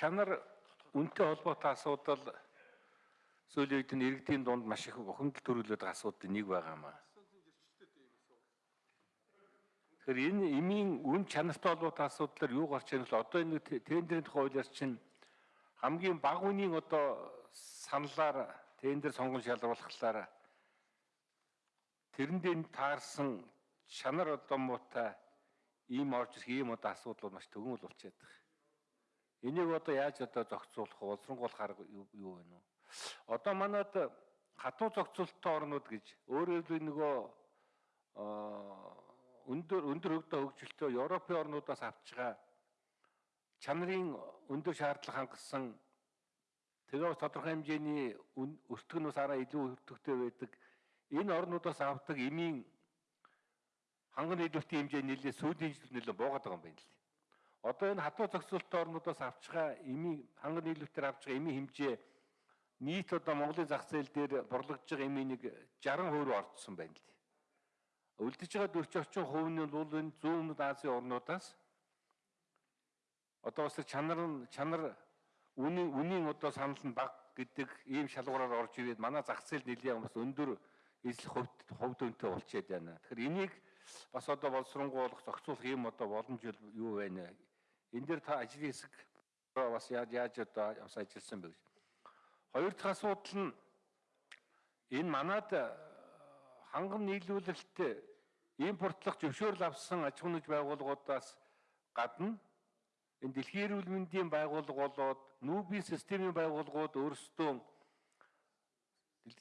чанар үнтэй холбоотой асуудал сүүлийн үед нь иргэдийн дунд маш их бухимдал төрүүлээд байгаа асуудлын нэг байгаа маа. Тэгэхээр энэ эмийн үн чанартай холбоотой асуудлаар юу гарч ирэх вэ? Одоо энэ тендерийн тухай хуулиар чинь хамгийн бага үнийн одоо саналаар тендер сонгон шалруулахлаар тэрэндээ таарсан чанар одоо муутай ийм орж ирэх ийм одоо асуудал маш төгөн болчиход байгаа. Энийг одоо яаж одоо зохицуулах, улсрангуулах арга юу вэ нүү? Одоо манад хатуу зохицуулттай орнууд гэж өөрөөр хэлбэл нөгөө өндөр өндөр хөгдөө хөгжилтэй Европын орнуудаас авч байгаа чанарын өндөр шаардлага хангасан тэгээ тодорхой хэмжээний өртгөнөөс араа илүү өртөгтэй байдаг энэ орнуудаас авдаг эмийн ханган нийлүүлэлтийн хэмжээ нэлээд сүүлийн жилд нэлээд буугаад байгаа юм байна л. Одоо энэ хатуу зохицуулалтын орнуудаас авч байгаа эмийн ханган нийлүүлэлтээр авч байгаа эмийн хэмжээ нийт одоо Монголын зах зээл дээр борлогдож байгаа эмийн нэг 60% орцсон байна л. Үлдэж байгаа дөрч орчим хувь нь бол энэ зүүн өмнөд Азийн орнуудаас одоо бас чанар нь чанар үнийн үнийн одоо санал нь бага гэдэг ийм шалгуураар орж ирээд манай зах зээл нэлээд бас өндөр эзлэх хувьд хувьд өнтэй болчиход байна. Тэгэхээр энийг бас одоо боловсронгуулах зохицуулах юм одоо боломж юу байна? Энэ дээр та ажлын хэсэг бас яаж яаж одоо бас ажилласан бэ гэж. Хоёр дахь асуудал нь энэ манад ханган нийлүүлэлт импортлох зөвшөөрөл авсан аж ахуйн байгууллагуудаас гадна энэ дэлхийн эрүүл мэндийн байгууллага болоод нүүбийн системийн байгууллагууд өөрсдөө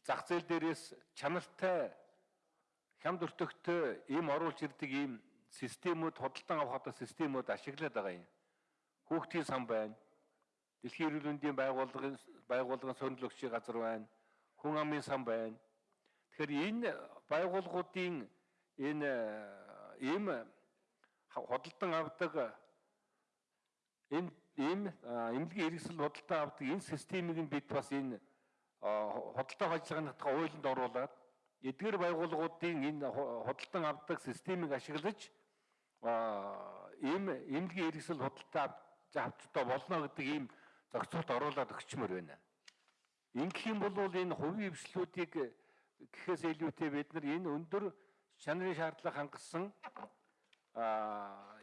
зах зээл дээрээс чанартай хямд өртөгтэй им оруулж ирдэг ийм системүүд худалдан авах одоо системүүд ашиглаад байгаа юм. Хүүхдийн сан байна. Дэлхийн эрүүл мэндийн байгууллагын байгууллагын сонирхол өгчийн газар байна. Хүн амын сан байна. Тэгэхээр энэ байгууллагуудын энэ ийм худалдан авдаг энэ ийм эмнэлгийн хэрэгсэл худалдан авдаг энэ системийг нь бид бас энэ худалдаа ажиллагааны хуулинд оруулаад эдгээр байгууллагуудын энэ худалдан авдаг системийг ашиглаж ийм эмнэлгийн хэрэгсэл худалдаа авч одоо болно гэдэг ийм зохицуулт оруулаад өгчмөр байна. Ингэх юм бол энэ хувийн хвшлүүдийг гэхээс илүүтэй бид нар энэ өндөр чанарын шаардлага хангасан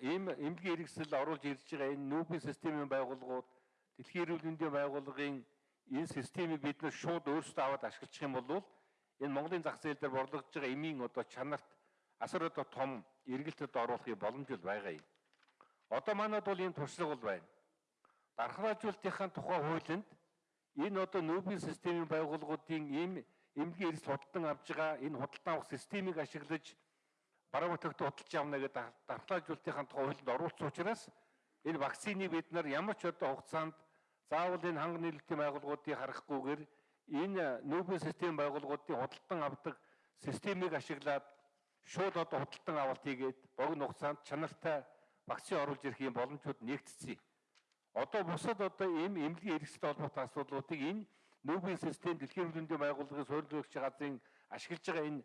ийм эмнэлгийн хэрэгсэл оруулж ирж байгаа энэ нүүбийн системийн байгууллагууд дэлхийн эрүүл мэндийн байгууллагын энэ системийг бид нар шууд өөрсдөө аваад ашиглах юм бол энэ Монголын зах зээл дээр борлогдож байгаа эмийн одоо чанарт асар одоо том эргэлтэд оруулахын боломж л байгаа юм. Одоо манад бол энэ туршлага бол байна. Дархлаажуулалтынхаа тухай хуулинд энэ одоо нүүбийн системийн байгууллагуудын ийм эмнэлгийн эрс худалдан авж байгаа энэ худалдан авах системийг ашиглаж бараа бүтээгт худалдаж авна гэдэг дархлаажуулалтынхаа тухай хуулинд оруулсан учраас энэ вакциныг бид нар ямар ч одоо хугацаанд заавал энэ ханган нийлүүлэлтийн байгууллагуудыг харахгүйгээр энэ нүүбийн систем байгууллагуудын худалдан авдаг системийг ашиглаад шууд одоо худалдан авалт хийгээд богино хугацаанд чанартай вакцин оруулж ирэх юм боломжууд нэгтцсэн. Одоо бусад одоо ийм эмнэлгийн хэрэгсэлтэй холбоотой асуудлуудыг энэ нүүбийн систем дэлхийн хөрөнгөний байгууллагын суурилгч газрын ашиглаж байгаа энэ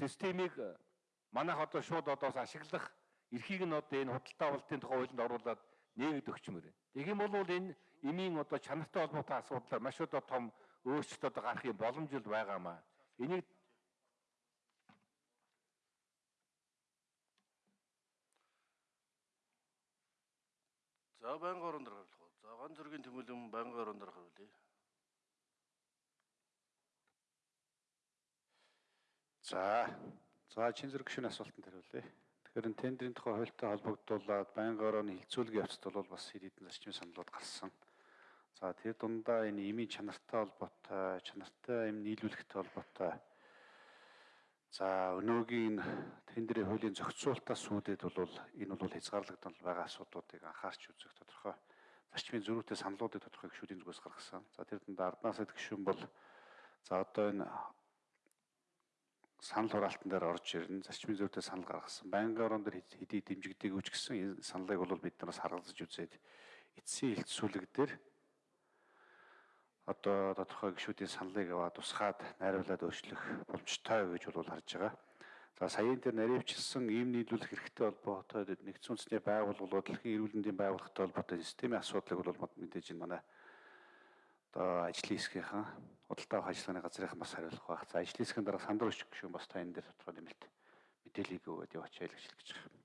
системийг манайх одоо шууд одоос ашиглах эрхийг нь одоо энэ худалдаа авалтын тухай хуулинд оруулаад нээгд өгчмөр. Тэгэх юм бол энэ эмийн одоо чанартай холбоотой асуудлаар маш одоо том өөрчлөлт одоо гарах юм боломж л байгаамаа. Энийг За байнгын орон дээр уу? За ган зөргийн тэмүүлэн байнгын орон дээр харуулъя. За. За чин зэрэг гүшүүний асуултанд хариулъя. Тэгэхээр тендерийн тухай хуультай холбогдуулаад байнгын орооны хилцүүлгийн явцад бол бас хэд хэдэн зарчмын саналууд гарсан. За тэр дундаа энэ имийн чанартай холбоотой, чанартай им нийлүүлэхтэй холбоотой. За өнөөгийн тендерийн хуулийн зохицуулалтаас сүүдэд бол энэ бол хязгаарлагдсан байгаа асуудлуудыг анхаарч үзэх тодорхой зарчмын зөрүүтэй саналуудыг тодорхой гишүүдийн зүгээс гаргасан. За тэр дундаа арднаас гишүүн бол за одоо энэ санал хураалтан дээр орж ирнэ. Зарчмын зөрүүтэй санал гаргасан. Байнгын орон дээр хэдий дэмжигдэг үуч гэсэн энэ саналыг бол бид нараас харгалзаж үзээд эцсийн хэлтсүүлэг дээр одоо тодорхой гишүүдийн саналыг аваад тусгаад найруулад өөрчлөх боломжтой гэж бол харж байгаа. За саяын дээр наривчилсан ийм нийлүүлэх хэрэгтэй холбоотой нэгдсэн үндэсний байгууллагууд дэлхийн эрүүл мэндийн байгууллагатай холбоотой системийн асуудлыг бол мэдээж энэ манай одоо ажлын хэсгийнхэн худалдаа авах ажиллагааны газрынхан бас хариулах байх. За ажлын хэсгийн дараа сандар өчг гүшүүн бас та энэ дээр тодорхой нэмэлт мэдээллийг өгөөд яваач гэж хэлж байгаа.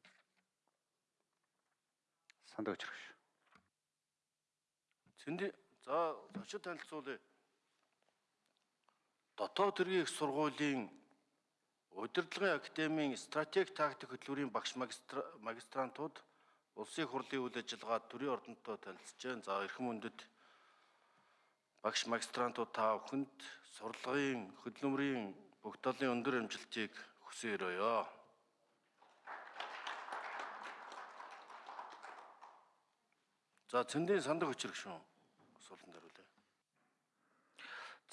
Сандар өчг гүш. Цэndi за зочид танилцуулъя. Дотоод хэргийн их сургуулийн удирдлагын академийн стратеги тактик хөтөлбөрийн багш магистрантууд улсын хурлын үйл ажиллагаа төрийн ордонтой танилцж байна. За эрхэм мөндөд багш магистрантууд та бүхэнд сурлагын хөдөлмөрийн талын өндөр амжилтыг хүсэн өрөөё. За цэндийн сандаг өчрөг шүү. Асуултанд хариулъя.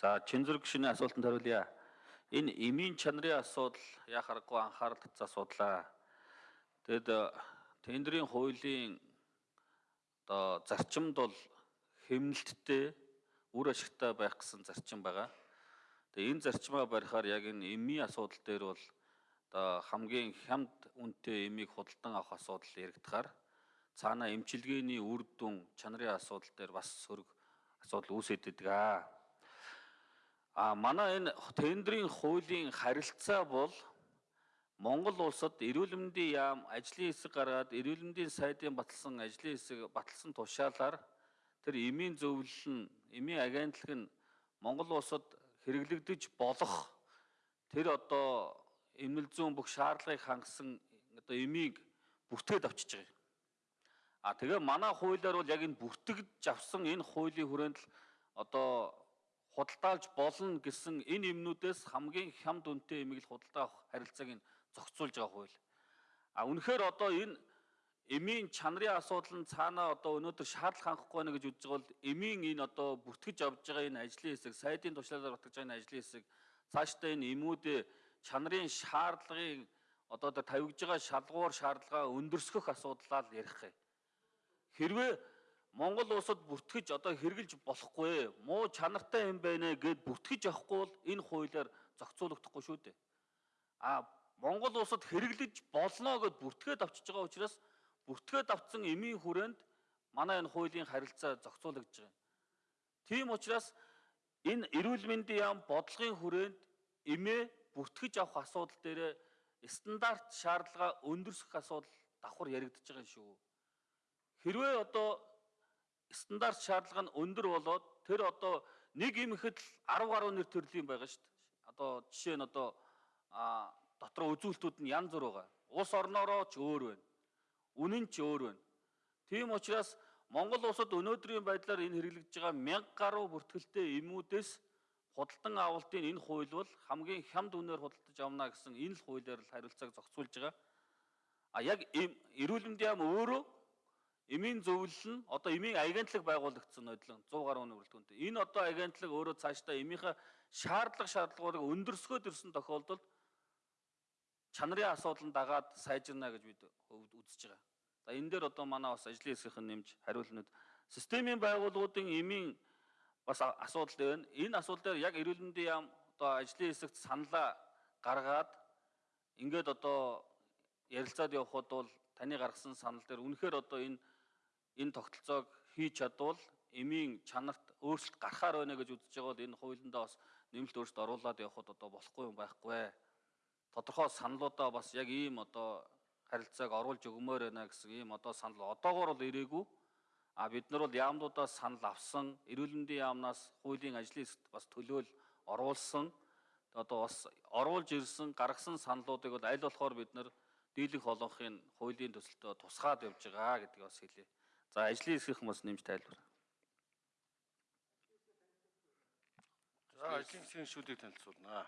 За Чинзүрэг гүшний асуултанд хариулъя. Энэ эмийн чанарын асуудал яа харахгүй анхаарал татсан асуудлаа. Тэгэд тендерийн хуулийн одоо зарчимд бол хэмнэлттэй үр ашигтай байх гэсэн зарчим байгаа. Тэгээ энэ зарчмаа барихаар яг энэ эмийн асуудал дээр бол одоо хамгийн хямд үнэтэй эмийг худалдан авах асуудал яригдахаар цаана эмчилгээний үр дүн чанарын асуудал дээр бас сөрөг асуудал үүсэт идэг аа. А манай энэ тендерийн хуулийн харилцаа бол Монгол улсад эрүүл мэндийн яам ажлын хэсэг гаргаад эрүүл мэндийн сайдын баталсан ажлын хэсэг баталсан тушаалаар тэр эмийн зөвлөл нь эмийн агентлаг нь Монгол улсад хэрэглэгдэж болох тэр одоо эмнэл зүүн бүх шаардлагыг хангасан одоо эмийг бүртгээд авчиж байгаа. А тэгээ манай хуулиар бол яг энэ бүртгэж авсан энэ хуулийн хүрээнд л одоо худалдаалж болно гэсэн энэ юмнуудаас хамгийн хямд үнэтэй эмийг л худалдаа авах харилцааг нь зохицуулж байгаа хууль. А үнэхээр одоо энэ эмийн чанарын асуудал нь цаанаа одоо өнөөдөр шаардлага хангахгүй байна гэж үзэж байгаа бол эмийн энэ одоо бүртгэж авж байгаа энэ ажлын хэсэг, сайдын тушлалаар батгаж байгаа энэ ажлын хэсэг цаашдаа энэ эмүүдээ чанарын шаардлагыг одоо тэр тавигж байгаа шалгуур шаардлагаа өндөрсгөх асуудлаа л ярих юм. Хэрвээ Монгол улсад бүртгэж одоо хэрэгжилж болохгүй муу чанартай юм байна гэд бүртгэж авахгүй бол энэ хуулиар зохицуулагдахгүй шүү дээ. А Монгол улсад хэрэглэж болно гэд бүртгээд авчиж байгаа учраас бүртгээд авцсан эмийн хүрээнд манай энэ хуулийн харилцаа зохицуулагдж байгаа. Тийм учраас энэ эрүүл мэндийн яам бодлогын хүрээнд эмээ бүртгэж авах асуудал дээр стандарт шаардлага өндөрсөх асуудал давхар яригдчихэж байгаа шүү. Хэрвээ одоо стандарт шаардлага нь өндөр болоод тэр одоо нэг имхэд л 10 гаруй нэр төрлийн байгаа шүү дээ. Одоо жишээ нь одоо а дотор үзүүлэлтүүд нь янз бүр байгаа. Улс орноороо ч өөр байна. Үнэн ч өөр байна. Тийм учраас Монгол улсад өнөөдрийн байдлаар энэ хэрэглэж байгаа 1000 гаруй бүртгэлтэй эмүүдээс худалдан авалтын энэ хууль бол хамгийн хямд үнээр худалдаж авна гэсэн энэ л хуулиар л хариуцлагыг зохицуулж байгаа. А яг эрүүл мэндийн яам өөрөө Эмийн зөвлөл нь одоо эмийн агентлаг байгуулагдсан нодлон 100 гаруй нүрэлтгүнтэй. Энэ одоо агентлаг өөрөө цаашдаа эмийнхээ шаардлага шаардлагуудыг өндөрсгөөд ирсэн тохиолдолд чанарын асуудал нь дагаад сайжирна гэж бид үзэж байгаа. За энэ дээр одоо манай бас ажлын хэсгийнхэн нэмж хариулнууд системийн байгууллагуудын эмийн бас асуудал байна. Энэ асуудал дээр яг эрүүл мэндийн яам одоо ажлын хэсэгт саналаа гаргаад ингээд одоо ярилцаад явход бол таны гаргасан санал дээр үнэхээр одоо энэ энэ тогтолцоог хийж чадвал эмийн чанарт өөрчлөлт гарахаар байна гэж үзэж байгаа бол энэ хуулиндаа бас нэмэлт өөрчлөлт оруулаад явхад одоо болохгүй юм байхгүй. Тодорхой саналуудаа бас яг ийм одоо харилцааг оруулж өгмөр байна гэсэн ийм одоо санал одоогоор бол ирээгүй. А бид нар бол яамнуудаас санал авсан, эрүүл мэндийн яамнаас хуулийн ажлын хэсэгт бас төлөөл оруулсан. Одоо бас оруулж ирсэн, гаргасан саналуудыг бол аль болохоор бид нар дийлэнх олонхын хуулийн төсөлтөд тусгаад явж байгаа гэдгийг бас хэлье. За ажлын хэсгийнхэн бас нэмж тайлбар. За ажлын хэсгийн шүүдийг танилцуулнаа.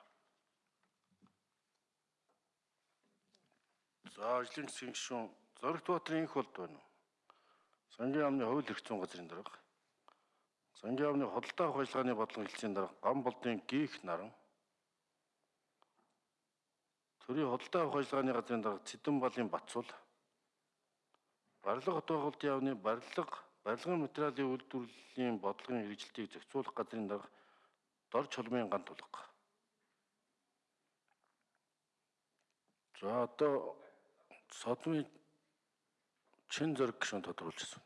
За ажлын хэсгийн гишүүн Зоригт Баатрын инх болд байна уу? Сангийн яамны хууль эрх зүйн газрын дарга. Сангийн яамны худалдаа авах ажиллагааны бодлого хэлцээний дарга Гам болдын гих наран. Төрийн худалдаа авах ажиллагааны газрын дарга Цэдэн балын Бацуул Барилга хот байгуулалтын яамны барилга, барилгын материалын үйлдвэрлэлийн бодлогын хэрэгжилтийг зохицуулах газрын дарга Дор чулмын гант тулга. За одоо содмын чин зэрэг гишүүн тодруулж ирсэн.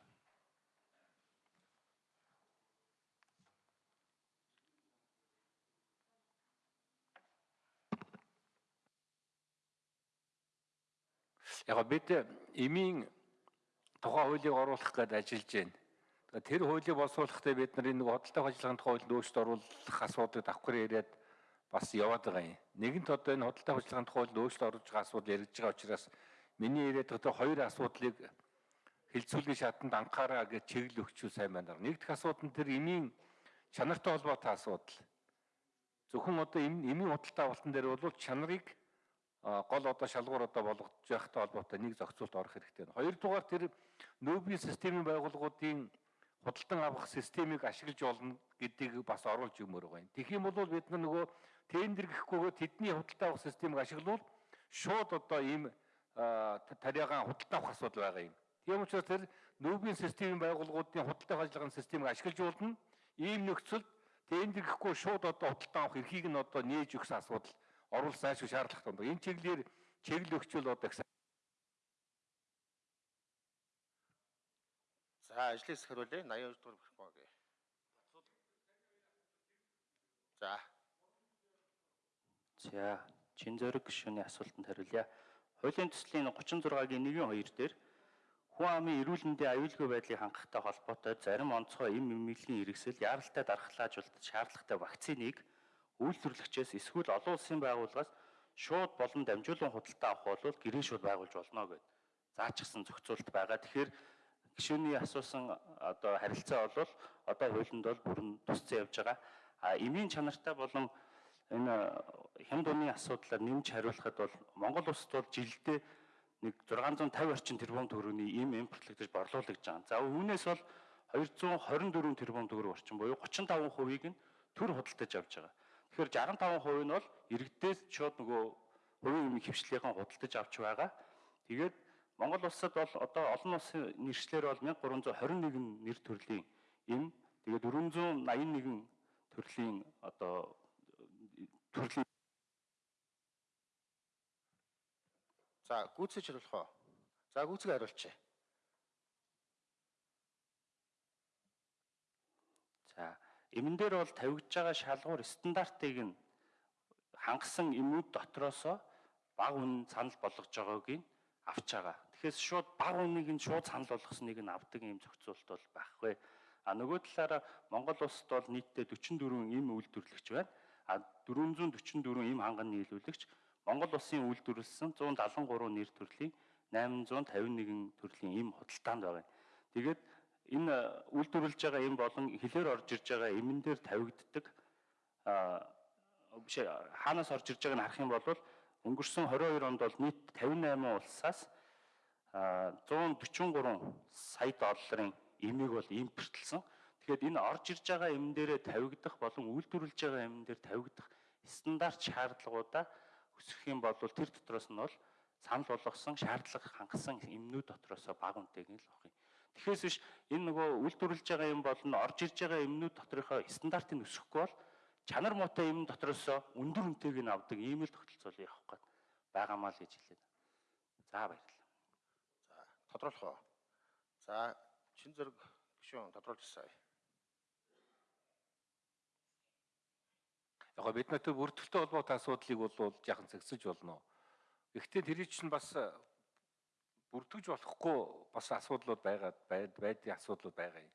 Яг бид эмийн тухай хуулийг оруулах гээд ажиллаж байна. Тэр хуулийг боловсруулахдаа бид нар энэ худалдаа ажиллагааны тухай хуулинд өөрчлөлт оруулах асуудыг давхар яриад бас яваад байгаа юм. Нэгэнт одоо энэ худалдаа ажиллагааны тухай хуулинд өөрчлөлт оруулж байгаа асуудал яригдж байгаа учраас миний яриад байгаа хоёр асуудлыг хилцүүлгийн шатанд анхаараа гэж чиглэл өгчүү сайн байна. Нэг дэх асуудал нь тэр эмийн чанартай холбоотой асуудал. Зөвхөн одоо эмийн худалдаа авалтан дээр бол чанарыг гол одоо шалгуур одоо болгож явахтай холбоотой нэг зохицуулт орох хэрэгтэй байна. Хоёрдугаар тэр нөөбийн системийн байгууллагуудын худалдан авах системийг ашиглаж болно гэдгийг бас оруулж өгмөр байгаа юм. Тэгэх юм бол бид нөгөө тендер гэхгүйгээр тэдний худалдан авах системийг ашиглавал шууд одоо ийм тариагаан худалдан авах асуудал байгаа юм. Тийм учраас тэр нөөбийн системийн байгууллагуудын худалдан ажиллагааны системийг ашиглаж болно. Ийм нөхцөлд тендер гэхгүй шууд одоо худалдан авах эрхийг нь одоо нээж өгсөн асуудал оруулах зайлшгүй шаардлагатай байна. Энэ чиглэлээр чиглэл өгчвөл одоо сайн. За ажлыг сахируулъя. 82 дугаар бүхгүйгээ. За. За, чин зөрөг гишүүний асуултанд хариулъя. Хуулийн төслийн 36-гийн 1-2 дээр хүн амын эрүүл мэндийн аюулгүй байдлыг хангахтай холбоотой зарим онцгой эм эмнэлгийн хэрэгсэл яаралтай дархлаажуулалт шаардлагатай вакциныг үйлдвэрлэгчээс эсвэл олон улсын байгууллагаас шууд болон дамжуулан худалдаа авах бол гэрээ шууд байгуулж болно гэд заачсан зохицуулт байгаа. Тэгэхээр гишүүний асуусан одоо харилцаа бол одоо хуулинд бол бүрэн тусцсан явж байгаа. А эмийн чанартай болон энэ хямд оны асуудлаар нэмж хариулахад бол Монгол улсад бол жилдээ нэг 650 орчим тэрбум төгрөгийн эм импортлогдож борлуулагдж байгаа. За үүнээс бол 224 тэрбум төгрөг орчим буюу 35%-ийг нь төр худалдаж авч байгаа. Тэгэхээр 65% нь бол иргэдээс шууд нөгөө хувийн эмийн хөвчлөлийн худалдаж авч байгаа. Тэгээд Монгол улсад бол одоо олон улсын нэршлэр бол 1321 нэр төрлийн эм тэгээд 481 төрлийн одоо төрлийн За гүйцэж хариулах уу? За гүйцэг хариулчих. За Эмэн дээр бол тавигдж байгаа шалгуур стандартыг нь хангасан эмүүд дотроосоо баг үн санал болгож байгааг нь авч байгаа. Тэгэхээр шууд баг үнийг нь шууд санал болгосныг нь авдаг юм зохицуулт бол байхгүй. А нөгөө талаараа Монгол улсад бол нийтдээ 44 эм үйлдвэрлэгч байна. А 444 эм ханган нийлүүлэгч Монгол улсын үйлдвэрлэсэн 173 нэр төрлийн 851 төрлийн эм худалдаанд байгаа. Тэгээд энэ үйлдвэрлэж байгаа юм болон хилээр орж ирж байгаа эмэн дээр тавигддаг а биш хаанаас орж ирж байгааг нь харах юм бол өнгөрсөн 22 онд бол нийт 58 улсаас 143 сая долларын эмийг бол импортлсон. Тэгэхээр энэ орж ирж байгаа эмэн дээрээ тавигдах болон үйлдвэрлэж байгаа эмэн дээр тавигдах стандарт шаардлагуудаа өсгөх юм бол тэр дотроос нь бол санал болгосон шаардлага хангасан эмнүүд дотроос баг үнэтэйг нь л авах юм. Тэгэхээс биш энэ нөгөө үйлдвэрлэж байгаа юм болно орж ирж байгаа юмнууд доторхоо стандартыг өсөхгүй бол чанар муутай юм дотроос өндөр үнэтэйг нь авдаг ийм л тогтолцоол явах гээд байгаамаа л гэж хэлээд. За баярлалаа. За тодруулах уу? За чин зэрэг гişүүн тодруулж сая. Яг бид нарт бүртгэлтэй холбоотой асуудлыг бол жаахан зэгсэж болно. Гэхдээ тэр чинь бас бүртгэж болохгүй бас асуудлууд байгаад байдгийн асуудлууд байгаа юм.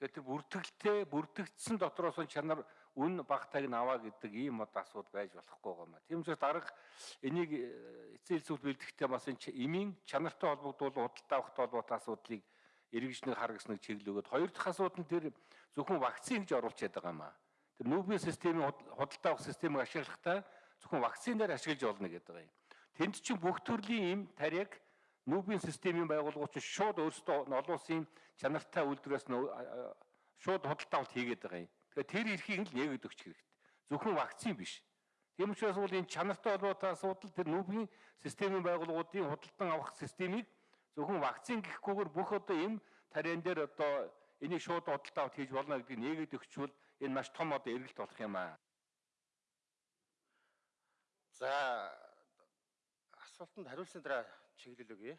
Тэгэхээр тэр бүртгэлтэй бүртгэгдсэн дотроос нь чанар үн багтайг нь аваа гэдэг ийм одоо асуудал байж болохгүй юм аа. Тийм учраас дарга энийг э, эцсийн хэлцүүл бэлдэхдээ бас энэ эмийн чанартай холбогдвол худалдаа авахтай холбоотой асуудлыг эргэжнэг харгасныг өгöd. Хоёр дахь асуудал нь тэр зөвхөн вакцин гэж оруулчихад байгаа юм аа. Тэр нүүбийн системийн худалдаа авах системийг ашиглахдаа зөвхөн вакцинаар ашиглаж болно гэдэг юм. Тэнд чинь бүх төрлийн эм тариаг Нүүбийн системийн байгууллагууд чинь шууд өөрсдөө олон улсын чанартай үйлдвэрээс нь шууд худалдаа авалт хийгээд байгаа юм. Тэгэхээр тэр эрхийг л нэгэд өгч хэрэгтэй. Зөвхөн вакцин биш. Тийм учраас бол энэ чанартай холбоотой асуудал тэр нүүбийн системийн байгууллагуудын худалдан авах системийг зөвхөн вакцин гэхгүйгээр бүх одоо эм тариан дээр одоо энийг шууд худалдаа авалт хийж болно гэдгийг нэгэд өгчвөл энэ маш том одоо эргэлт болох юм аа. За асуултанд хариулсны дараа чиглэл өгье.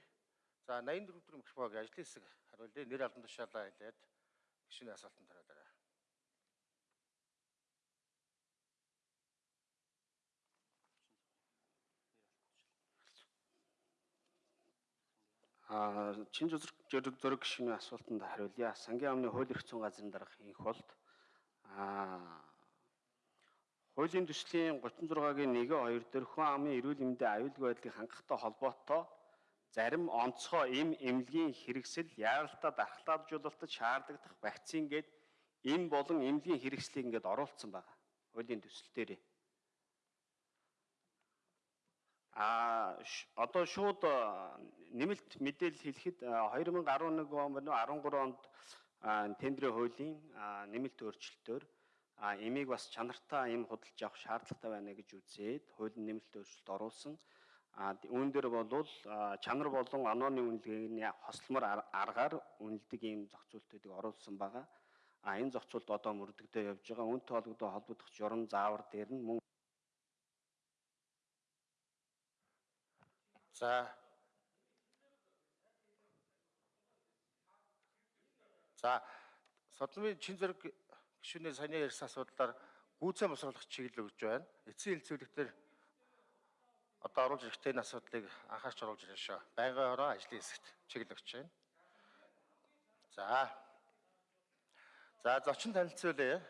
За 84 дэх гишүүг ажлын хэсэг хариулъя. Нэр албан тушаалаа хэлээд гишүүний асуултанд хариулаарай. А чин зүрх зүрх гишүүний асуултанд хариулъя. Сангийн амны хууль эрх зүйн газрын дарга инх болд а хуулийн төслийн 36-гийн 1-2 дээр хүн амын эрүүл мэндийн аюулгүй байдлыг хангахтай холбоотой зарим онцгой эм эмнэлгийн хэрэгсэл яаралтай дархлаажуулалтад шаардлагадах вакцин гээд эм болон эмнэлгийн хэрэгслийг ингээд оруулсан байгаа. Хуулийн төсөл дээр. А одоо шууд нэмэлт мэдээлэл хэлэхэд а, 2011 он болон 13 онд тендерийн хуулийн нэмэлт өөрчлөлтөөр эмийг бас чанартай эм худалдаж авах шаардлагатай байна гэж үзээд хуулийн нэмэлт өөрчлөлт оруулсан. А үүн дээр а, чанар болон онооны үнэлгээний хосломор ар- аргаар үнэлдэг ийм зохицуултуудыг оруулсан байгаа. А энэ зохицуулт одоо мөрдөгдөж явж байгаа. Үүнтэй холбогдох журам заавар дээр нь мөн За. За. Содмын чин зэрэг гишүүний саяны ярьсан асуудлаар гүйцэн босруулах чиглэл өгж байна. Эцсийн хэлцүүлэгтэр одоо оруулж ирэхтэй асуудлыг анхаарч оруулж ирэх шүү. Байнгын ороо ажлын хэсэгт чиглэл өгч байна. За. За зочин танилцуулъя.